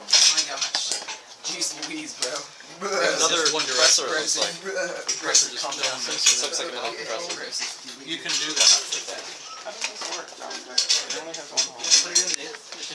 Oh my gosh. Jeez Louise, bro. Another one compressor, it looks like. Compressor just- comes down. yeah, this looks like another compressor. You can do that. How does this work? It